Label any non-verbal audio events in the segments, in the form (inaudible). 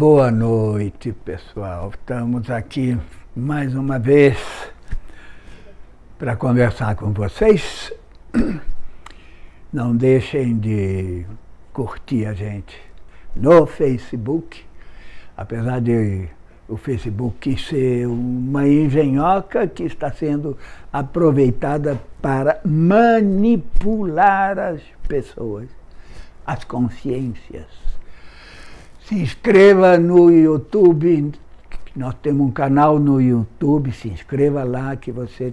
Boa noite, pessoal. Estamos aqui mais uma vez para conversar com vocês. Não deixem de curtir a gente no Facebook, apesar de o Facebook ser uma engenhoca que está sendo aproveitada para manipular as pessoas, as consciências. Se inscreva no YouTube, nós temos um canal no YouTube, se inscreva lá que você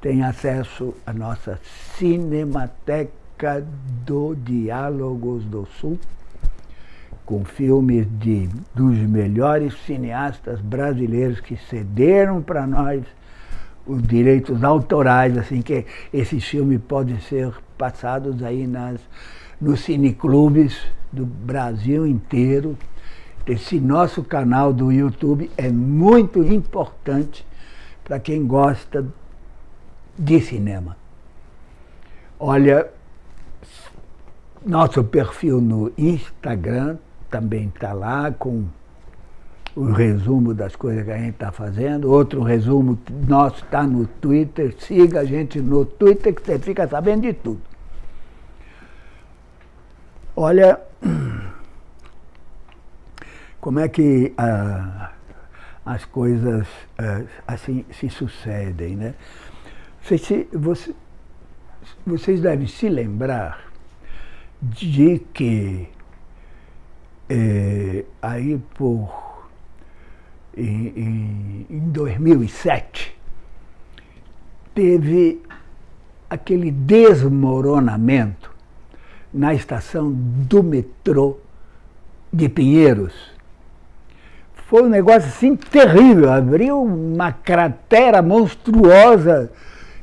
tem acesso à nossa Cinemateca do Diálogos do Sul, com filmes de, dos melhores cineastas brasileiros que cederam para nós os direitos autorais, assim que esses filmes podem ser passados aí nas, nos cineclubes do Brasil inteiro. Esse nosso canal do YouTube é muito importante para quem gosta de cinema. Olha, nosso perfil no Instagram também está lá com o resumo das coisas que a gente está fazendo. Outro resumo nosso está no Twitter. Siga a gente no Twitter que você fica sabendo de tudo. Olha, como é que ah, as coisas ah, assim se sucedem, né? Vocês, você, vocês devem se lembrar de que eh, aí por em, em 2007 teve aquele desmoronamento na estação do metrô de Pinheiros. Foi um negócio assim terrível, abriu uma cratera monstruosa,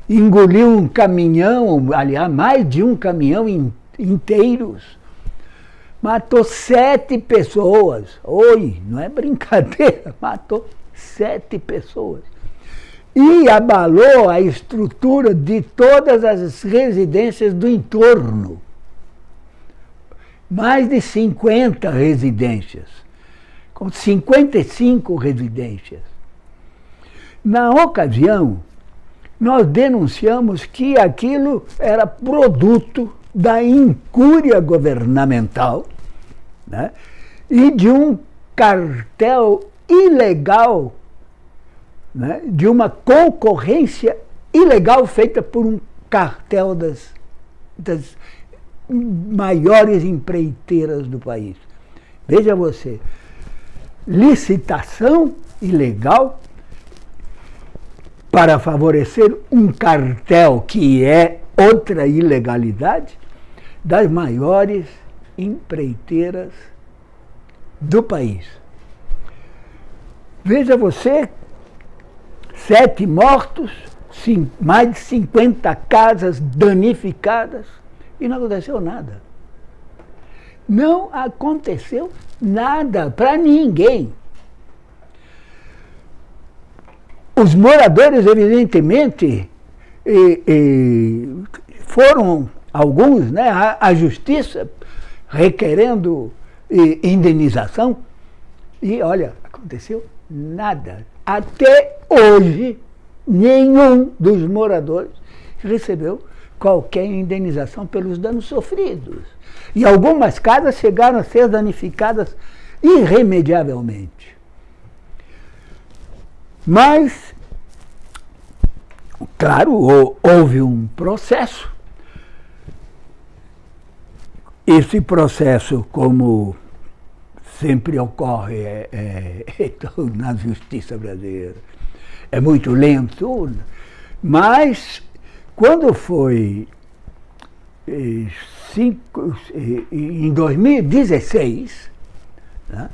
engoliu um caminhão, aliás, mais de um caminhão in, inteiros. Matou sete pessoas. Oi, não é brincadeira, (laughs) matou sete pessoas. E abalou a estrutura de todas as residências do entorno mais de 50 residências, com 55 residências. Na ocasião, nós denunciamos que aquilo era produto da incúria governamental né, e de um cartel ilegal, né, de uma concorrência ilegal feita por um cartel das, das maiores empreiteiras do país. Veja você, licitação ilegal para favorecer um cartel que é outra ilegalidade das maiores empreiteiras do país. Veja você, sete mortos, mais de 50 casas danificadas, e não aconteceu nada. Não aconteceu nada para ninguém. Os moradores, evidentemente, e, e foram alguns né, à, justiça requerendo e, indenização e, olha, aconteceu nada. Até hoje, nenhum dos moradores recebeu qualquer indenização pelos danos sofridos. E algumas casas chegaram a ser danificadas irremediavelmente. Mas, claro, houve um processo. Esse processo, como sempre ocorre é, é, (laughs) na justiça brasileira, é muito lento, mas quando foi eh, cinco, eh, em 2016, né,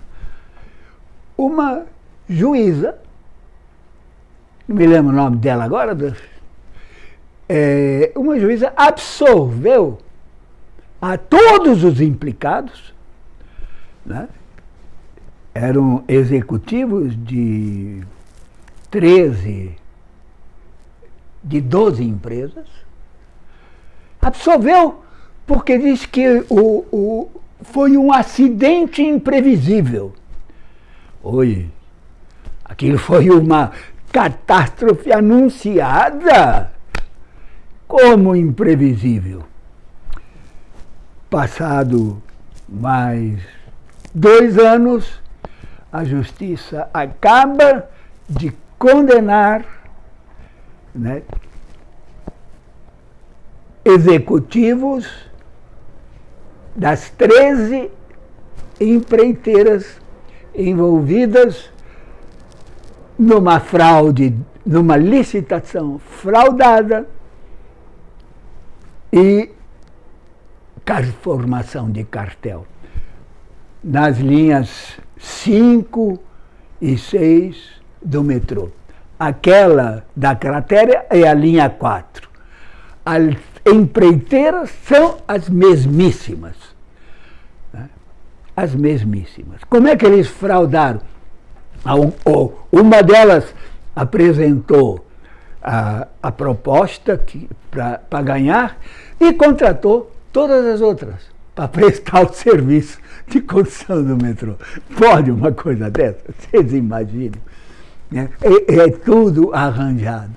uma juíza, não me lembro o nome dela agora, é, uma juíza absolveu a todos os implicados, né, eram executivos de 13 de 12 empresas, absolveu porque diz que o, o, foi um acidente imprevisível. Oi, aquilo foi uma catástrofe anunciada como imprevisível. Passado mais dois anos, a justiça acaba de condenar né, executivos das 13 empreiteiras envolvidas numa fraude, numa licitação fraudada e formação de cartel. Nas linhas 5 e 6 do metrô. Aquela da cratéria é a linha 4. As empreiteiras são as mesmíssimas. Né? As mesmíssimas. Como é que eles fraudaram? Uma delas apresentou a, a proposta para ganhar e contratou todas as outras para (laughs) prestar o serviço de construção do metrô. Pode uma coisa dessa? Vocês imaginam? É, é, é tudo arranjado.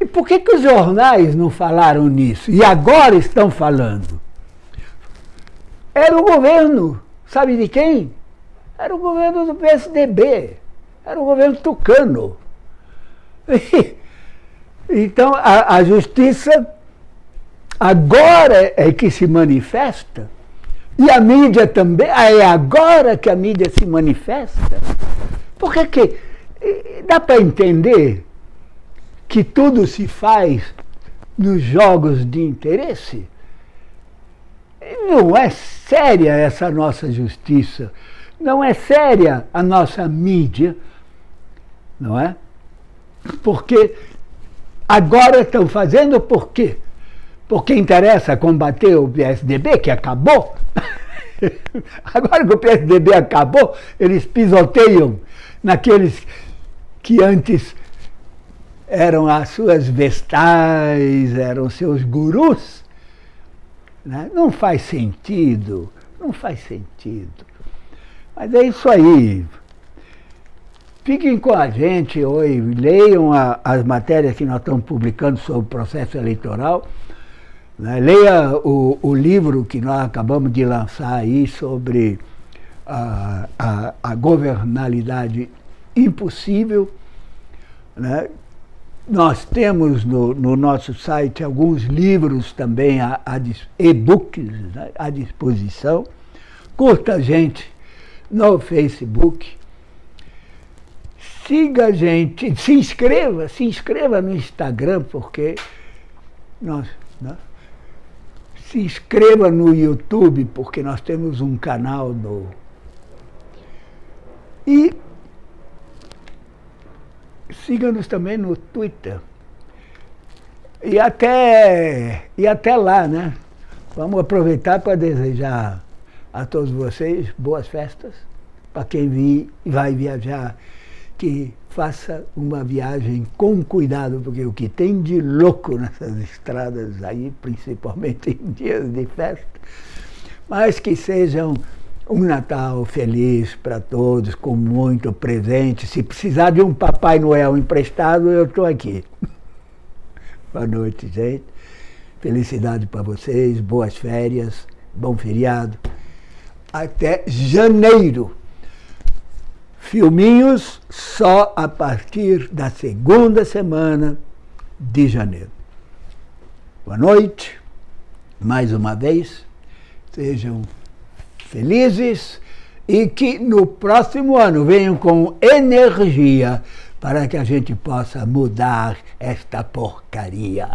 E por que, que os jornais não falaram nisso? E agora estão falando? Era o governo, sabe de quem? Era o governo do PSDB, era o governo tucano. (laughs) então a, a justiça agora é que se manifesta, e a mídia também, ah, é agora que a mídia se manifesta. Porque que dá para entender que tudo se faz nos jogos de interesse? Não é séria essa nossa justiça, não é séria a nossa mídia, não é? Porque agora estão fazendo por quê? Porque interessa combater o PSDB, que acabou. (laughs) Agora que o PSDB acabou, eles pisoteiam naqueles que antes eram as suas vestais, eram seus gurus. Né? Não faz sentido, não faz sentido. Mas é isso aí. Fiquem com a gente hoje, leiam a, as matérias que nós estamos publicando sobre o processo eleitoral. Né? Leia o, o, livro que nós acabamos de lançar aí sobre a, a, a governalidade impossível. Né? Nós temos no, no, nosso site alguns livros também, e-books né? à disposição. Curta a gente no Facebook. Siga a gente, se inscreva, se inscreva no Instagram, porque nós, né? se inscreva no YouTube, porque nós temos um canal no. E siga-nos também no Twitter. E até, e até lá, né? Vamos aproveitar para desejar a todos vocês boas festas. Para quem vi, vai viajar, que faça uma viagem com cuidado, porque o que tem de louco nessas estradas aí, principalmente em dias de festa, mas que sejam um Natal feliz para todos, com muito presente. Se precisar de um Papai Noel emprestado, eu estou aqui. (laughs) Boa noite, gente. Felicidade para vocês, boas férias, bom feriado. Até janeiro. Filminhos só a partir da segunda semana de janeiro. Boa noite, mais uma vez, sejam felizes e que no próximo ano venham com energia para que a gente possa mudar esta porcaria.